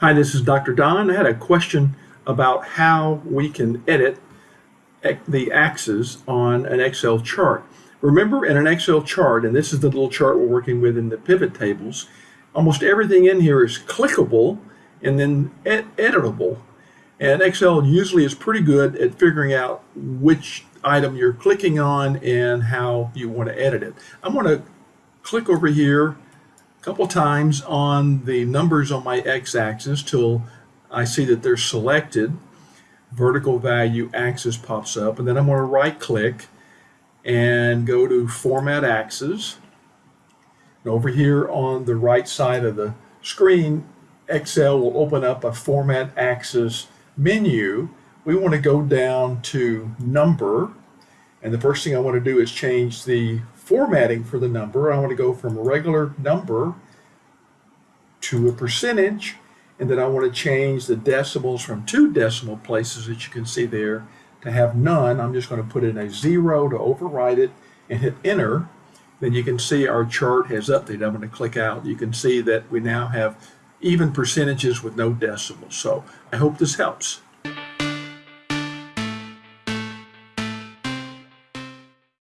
Hi, this is Dr. Don. I had a question about how we can edit the axes on an Excel chart. Remember in an Excel chart, and this is the little chart we're working with in the pivot tables, almost everything in here is clickable and then ed editable. And Excel usually is pretty good at figuring out which item you're clicking on and how you want to edit it. I'm going to click over here couple times on the numbers on my x-axis till I see that they're selected. Vertical value axis pops up and then I'm going to right click and go to format axes. And over here on the right side of the screen Excel will open up a format axis menu. We want to go down to number and the first thing I want to do is change the formatting for the number. I want to go from a regular number to a percentage, and then I want to change the decimals from two decimal places that you can see there to have none. I'm just going to put in a zero to override it and hit enter. Then you can see our chart has updated. I'm going to click out. You can see that we now have even percentages with no decimals. So I hope this helps.